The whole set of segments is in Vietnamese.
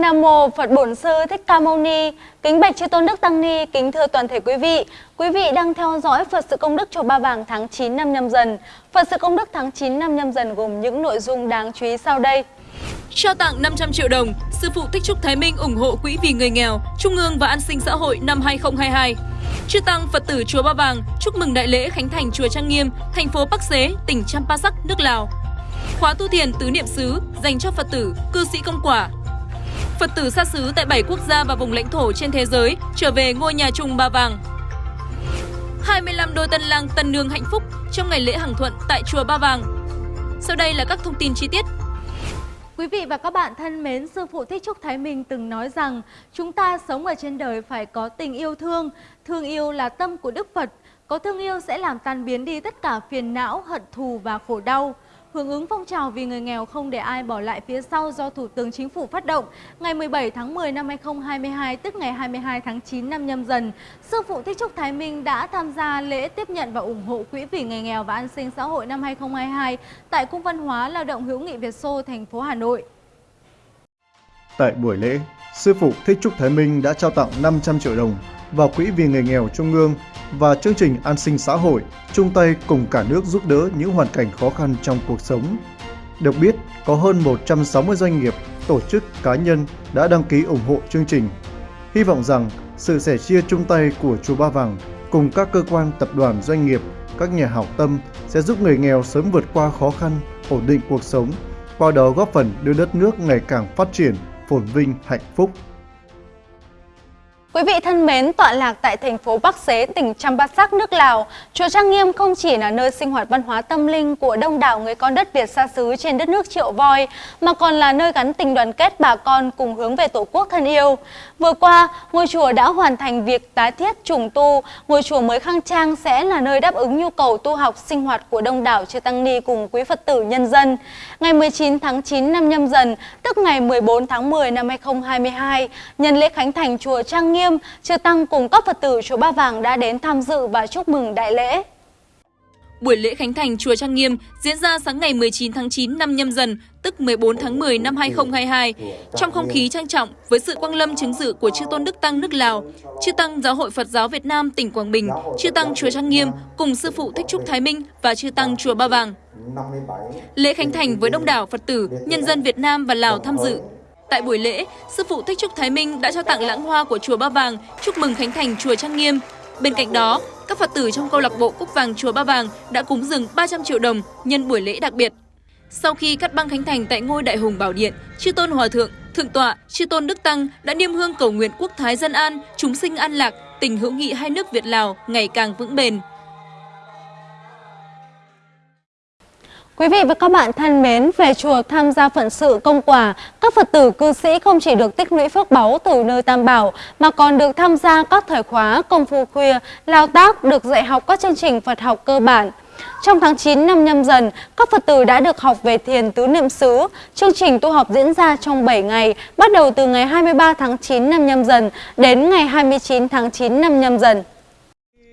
Nam mô Phật Bổn Sư Thích Ca Mâu Ni. Kính bạch chư tôn đức tăng ni, kính thưa toàn thể quý vị. Quý vị đang theo dõi Phật sự công đức chùa Ba Vàng tháng 9 năm nhâm dần. Phật sự công đức tháng 9 năm nhâm dần gồm những nội dung đáng chú ý sau đây. Trao tặng 500 triệu đồng, Sư phụ Thích Trúc Thái Minh ủng hộ Quỹ vì người nghèo, Trung ương và An sinh xã hội năm 2022. Chư Tăng Phật tử Chùa Ba Vàng chúc mừng đại lễ Khánh Thành Chùa Trang Nghiêm, thành phố Bắc Xế, tỉnh Champasak, nước Lào. Khóa tu thiền tứ niệm xứ dành cho Phật tử, cư sĩ công quả, Phật tử xa xứ tại 7 quốc gia và vùng lãnh thổ trên thế giới trở về ngôi nhà chung Ba Vàng. 25 đôi tân lang tân nương hạnh phúc trong ngày lễ hàng thuận tại chùa Ba Vàng. Sau đây là các thông tin chi tiết. Quý vị và các bạn thân mến, Sư Phụ Thích Trúc Thái Minh từng nói rằng chúng ta sống ở trên đời phải có tình yêu thương. Thương yêu là tâm của Đức Phật. Có thương yêu sẽ làm tan biến đi tất cả phiền não, hận thù và khổ đau. Hưởng ứng phong trào vì người nghèo không để ai bỏ lại phía sau do Thủ tướng Chính phủ phát động, ngày 17 tháng 10 năm 2022, tức ngày 22 tháng 9 năm nhâm dần, Sư phụ Thích Trúc Thái Minh đã tham gia lễ tiếp nhận và ủng hộ Quỹ vì người nghèo và an sinh xã hội năm 2022 tại Cung văn hóa Lao động hữu nghị Việt Xô, thành phố Hà Nội. Tại buổi lễ, Sư phụ Thích Trúc Thái Minh đã trao tặng 500 triệu đồng vào Quỹ vì người nghèo Trung ương và chương trình an sinh xã hội chung tay cùng cả nước giúp đỡ những hoàn cảnh khó khăn trong cuộc sống. Được biết, có hơn 160 doanh nghiệp, tổ chức, cá nhân đã đăng ký ủng hộ chương trình. Hy vọng rằng sự sẻ chia chung tay của Chùa Ba Vàng cùng các cơ quan tập đoàn doanh nghiệp, các nhà hảo tâm sẽ giúp người nghèo sớm vượt qua khó khăn, ổn định cuộc sống, qua đó góp phần đưa đất nước ngày càng phát triển, phồn vinh, hạnh phúc. Quý vị thân mến, tọa lạc tại thành phố Bắc Xế, tỉnh Champasak, nước Lào, Chùa Trang Nghiêm không chỉ là nơi sinh hoạt văn hóa tâm linh của đông đảo người con đất Việt xa xứ trên đất nước Triệu Voi, mà còn là nơi gắn tình đoàn kết bà con cùng hướng về Tổ quốc thân yêu. Vừa qua, ngôi chùa đã hoàn thành việc tái thiết trùng tu, ngôi chùa mới khang trang sẽ là nơi đáp ứng nhu cầu tu học sinh hoạt của đông đảo chư tăng ni cùng quý Phật tử nhân dân. Ngày 19 tháng 9 năm nhâm dần, tức ngày 14 tháng 10 năm 2022, nhân lễ khánh thành chùa Trang Nghiêm Nghiêm, Chư Tăng cùng các Phật tử chùa Ba Vàng đã đến tham dự và chúc mừng đại lễ. Buổi lễ khánh thành chùa Trang Nghiêm diễn ra sáng ngày 19 tháng 9 năm nhâm dần, tức 14 tháng 10 năm 2022, trong không khí trang trọng với sự quang lâm chứng dự của chư tôn Đức Tăng nước Lào, chư Tăng Giáo hội Phật giáo Việt Nam tỉnh Quảng Bình, chư Tăng chùa Trang Nghiêm cùng sư phụ Thích Trúc Thái Minh và chư Tăng chùa Ba Vàng. Lễ khánh thành với đông đảo Phật tử, nhân dân Việt Nam và Lào tham dự Tại buổi lễ, Sư phụ Thích Trúc Thái Minh đã trao tặng lãng hoa của Chùa Ba Vàng chúc mừng khánh thành Chùa Trang Nghiêm. Bên cạnh đó, các Phật tử trong câu lạc bộ Cúc Vàng Chùa Ba Vàng đã cúng dường 300 triệu đồng nhân buổi lễ đặc biệt. Sau khi cắt băng khánh thành tại ngôi Đại Hùng Bảo Điện, Chư Tôn Hòa Thượng, Thượng tọa, Chư Tôn Đức Tăng đã niêm hương cầu nguyện quốc thái dân an, chúng sinh an lạc, tình hữu nghị hai nước Việt Lào ngày càng vững bền. Quý vị và các bạn thân mến, về chùa tham gia phận sự công quả, các Phật tử cư sĩ không chỉ được tích lũy phước báu từ nơi Tam Bảo, mà còn được tham gia các thời khóa công phu khuya, lao tác, được dạy học các chương trình Phật học cơ bản. Trong tháng 9 năm nhâm dần, các Phật tử đã được học về thiền tứ niệm xứ. Chương trình tu học diễn ra trong 7 ngày, bắt đầu từ ngày 23 tháng 9 năm nhâm dần đến ngày 29 tháng 9 năm nhâm dần.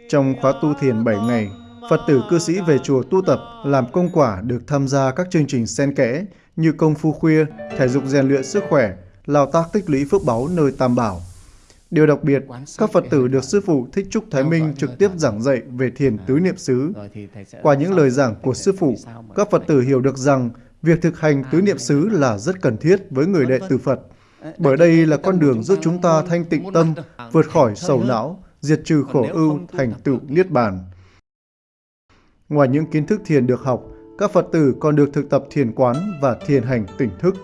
Trong khóa tu thiền 7 ngày, Phật tử cư sĩ về chùa tu tập, làm công quả được tham gia các chương trình xen kẽ như công phu khuya, thể dục rèn luyện sức khỏe, lao tác tích lũy phước báu nơi Tam Bảo. Điều đặc biệt, các Phật tử được Sư Phụ Thích Trúc Thái Minh trực tiếp giảng dạy về thiền tứ niệm xứ. Qua những lời giảng của Sư Phụ, các Phật tử hiểu được rằng việc thực hành tứ niệm xứ là rất cần thiết với người đệ tử Phật. Bởi đây là con đường giúp chúng ta thanh tịnh tâm, vượt khỏi sầu não, diệt trừ khổ ưu, thành tựu niết bàn. Ngoài những kiến thức thiền được học, các Phật tử còn được thực tập thiền quán và thiền hành tỉnh thức.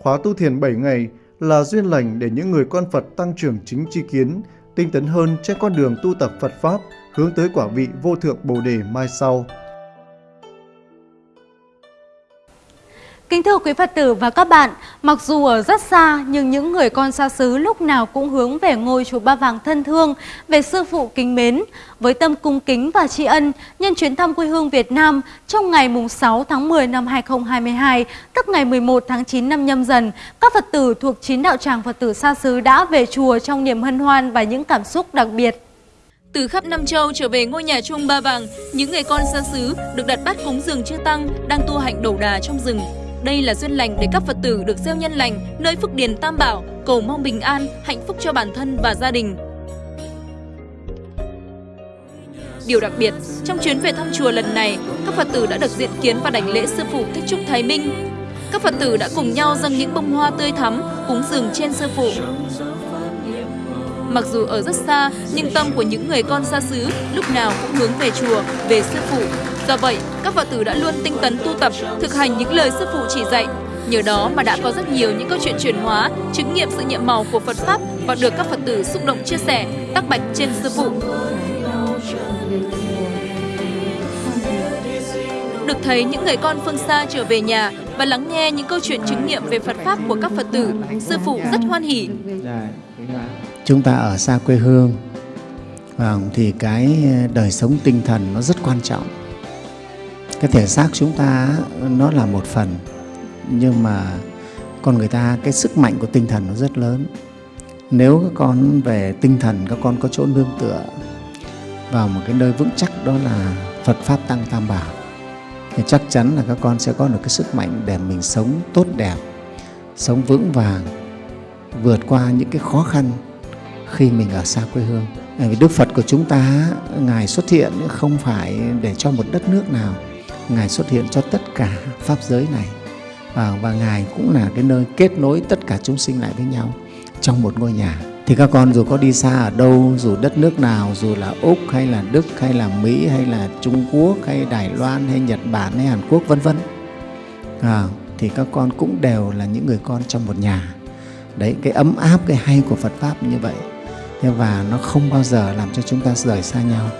Khóa tu thiền 7 ngày là duyên lành để những người con Phật tăng trưởng chính tri kiến, tinh tấn hơn trên con đường tu tập Phật Pháp hướng tới quả vị vô thượng Bồ Đề mai sau. Kính thưa quý Phật tử và các bạn, mặc dù ở rất xa nhưng những người con xa xứ lúc nào cũng hướng về ngôi chùa Ba Vàng thân thương, về sư phụ kính mến. Với tâm cung kính và tri ân, nhân chuyến thăm quê hương Việt Nam trong ngày 6 tháng 10 năm 2022, tức ngày 11 tháng 9 năm nhâm dần, các Phật tử thuộc chín đạo tràng Phật tử xa xứ đã về chùa trong niềm hân hoan và những cảm xúc đặc biệt. Từ khắp Nam Châu trở về ngôi nhà chung Ba Vàng, những người con xa xứ được đặt bát cúng dường chư Tăng đang tu hạnh đầu đà trong rừng đây là duyên lành để các Phật tử được gieo nhân lành nơi Phúc Điền Tam Bảo, cầu mong bình an, hạnh phúc cho bản thân và gia đình. Điều đặc biệt, trong chuyến về thăm chùa lần này, các Phật tử đã được diện kiến và đảnh lễ Sư Phụ Thích Trúc Thái Minh. Các Phật tử đã cùng nhau dâng những bông hoa tươi thắm, cúng dường trên Sư Phụ. Mặc dù ở rất xa, nhưng tâm của những người con xa xứ lúc nào cũng hướng về chùa, về Sư Phụ. Do vậy, các Phật tử đã luôn tinh tấn tu tập, thực hành những lời Sư Phụ chỉ dạy. Nhờ đó mà đã có rất nhiều những câu chuyện chuyển hóa, chứng nghiệm sự nhiệm màu của Phật Pháp và được các Phật tử xúc động chia sẻ, tác bạch trên Sư Phụ. Được thấy những người con phương xa trở về nhà và lắng nghe những câu chuyện chứng nghiệm về Phật Pháp của các Phật tử, Sư Phụ rất hoan hỉ. Chúng ta ở xa quê hương vâng, thì cái ờ, đời sống tinh thần nó rất quan trọng. Cái thể xác chúng ta ờ, nó là một phần nhưng mà con người ta cái sức mạnh của tinh thần nó rất lớn. Nếu các con về tinh thần các con có chỗ nương tựa vào một cái nơi vững chắc đó là Phật Pháp Tăng Tam Bảo thì chắc chắn là các con sẽ có được cái sức mạnh để mình sống tốt đẹp, sống vững vàng, vượt qua những cái khó khăn khi mình ở xa quê hương. Vì Đức Phật của chúng ta, Ngài xuất hiện không phải để cho một đất nước nào, Ngài xuất hiện cho tất cả Pháp giới này. Và, và Ngài cũng là cái nơi kết nối tất cả chúng sinh lại với nhau trong một ngôi nhà. Thì các con dù có đi xa ở đâu dù đất nước nào dù là úc hay là đức hay là mỹ hay là trung quốc hay đài loan hay nhật bản hay hàn quốc vân vân. À, thì các con cũng đều là những người con trong một nhà. Đấy cái ấm áp cái hay của phật pháp như vậy và nó không bao giờ làm cho chúng ta rời xa nhau.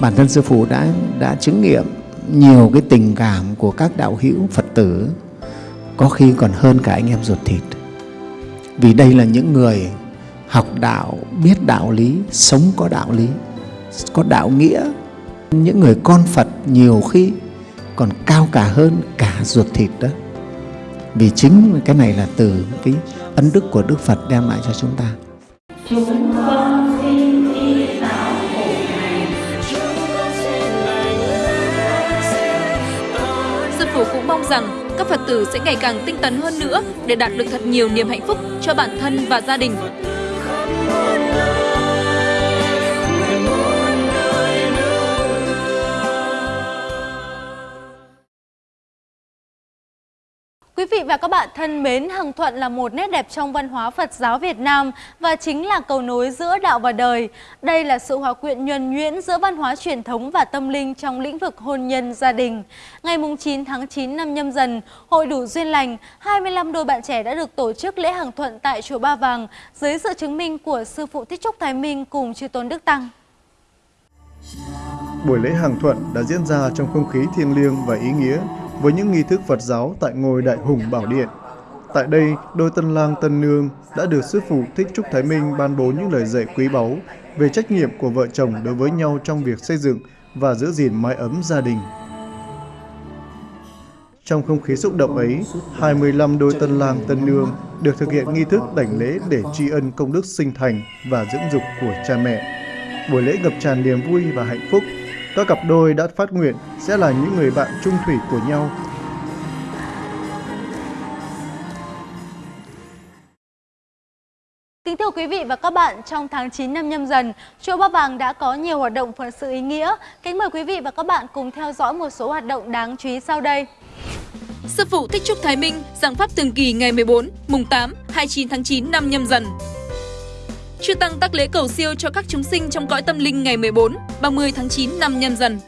Bản thân sư phụ đã đã chứng nghiệm nhiều cái tình cảm của các đạo hữu phật tử, có khi còn hơn cả anh em ruột thịt. Vì đây là những người học đạo, biết đạo lý, sống có đạo lý, có đạo nghĩa. Những người con phật nhiều khi còn cao cả hơn cả ruột thịt đó. Vì chính cái này là từ cái ân đức của đức phật đem lại cho chúng ta chúng con xin Sư phụ cũng mong rằng các Phật tử sẽ ngày càng tinh tấn hơn nữa để đạt được thật nhiều niềm hạnh phúc cho bản thân và gia đình. Quý vị và các bạn thân mến, Hằng Thuận là một nét đẹp trong văn hóa Phật giáo Việt Nam và chính là cầu nối giữa đạo và đời. Đây là sự hòa quyện nhuần nhuyễn giữa văn hóa truyền thống và tâm linh trong lĩnh vực hôn nhân gia đình. Ngày 9 tháng 9 năm nhâm dần, Hội đủ duyên lành, 25 đôi bạn trẻ đã được tổ chức lễ Hằng Thuận tại chùa Ba Vàng dưới sự chứng minh của Sư Phụ Thích Trúc Thái Minh cùng Chư Tôn Đức Tăng. Buổi lễ Hằng Thuận đã diễn ra trong không khí thiêng liêng và ý nghĩa với những nghi thức Phật giáo tại ngôi Đại Hùng Bảo Điện. Tại đây, đôi tân lang tân nương đã được Sư Phụ Thích Trúc Thái Minh ban bố những lời dạy quý báu về trách nhiệm của vợ chồng đối với nhau trong việc xây dựng và giữ gìn mái ấm gia đình. Trong không khí xúc động ấy, 25 đôi tân lang tân nương được thực hiện nghi thức đảnh lễ để tri ân công đức sinh thành và dưỡng dục của cha mẹ. Buổi lễ ngập tràn niềm vui và hạnh phúc các cặp đôi đã phát nguyện sẽ là những người bạn trung thủy của nhau. Kính thưa quý vị và các bạn, trong tháng 9 năm nhâm dần, Chùa Ba Vàng đã có nhiều hoạt động phận sự ý nghĩa. Kính mời quý vị và các bạn cùng theo dõi một số hoạt động đáng chú ý sau đây. Sư phụ Thích Trúc Thái Minh giảng pháp thường kỳ ngày 14, mùng 8, 29 tháng 9 năm nhâm dần. Chư Tăng tác lễ cầu siêu cho các chúng sinh trong cõi tâm linh ngày 14, 30 tháng 9 năm nhâm dần.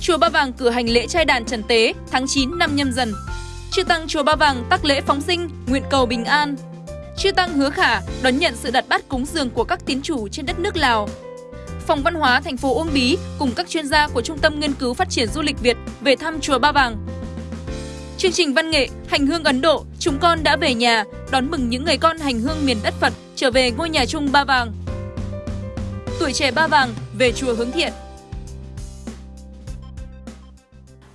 Chùa Ba Vàng cử hành lễ trai đàn trần tế tháng 9 năm nhâm dần. Chư Tăng Chùa Ba Vàng tác lễ phóng sinh, nguyện cầu bình an. Chư Tăng hứa khả đón nhận sự đặt bát cúng dường của các tín chủ trên đất nước Lào. Phòng văn hóa thành phố Uông Bí cùng các chuyên gia của Trung tâm Nghiên cứu Phát triển Du lịch Việt về thăm Chùa Ba Vàng. Chương trình văn nghệ Hành hương Ấn Độ, chúng con đã về nhà, đón mừng những người con hành hương miền đất Phật trở về ngôi nhà chung Ba Vàng. Tuổi trẻ Ba Vàng về chùa hướng thiện.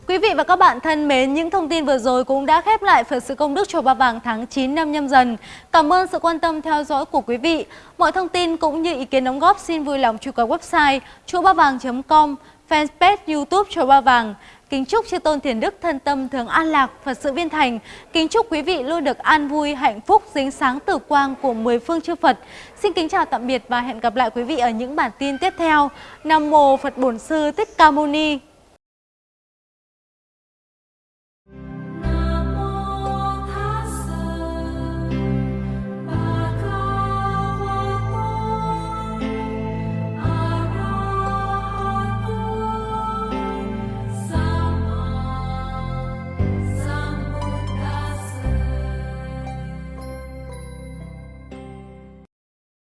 Quý vị và các bạn thân mến, những thông tin vừa rồi cũng đã khép lại Phật sự công đức chùa Ba Vàng tháng 9 năm nhâm dần. Cảm ơn sự quan tâm theo dõi của quý vị. Mọi thông tin cũng như ý kiến đóng góp xin vui lòng truy cập website chùa ba vàng.com, fanpage YouTube chùa Ba Vàng. Kính chúc chư tôn thiền đức thân tâm thường an lạc, Phật sự viên thành. Kính chúc quý vị luôn được an vui, hạnh phúc, dính sáng tử quang của mười phương chư Phật. Xin kính chào tạm biệt và hẹn gặp lại quý vị ở những bản tin tiếp theo. Nam mô Phật Bổn Sư Thích Ca Mâu Ni.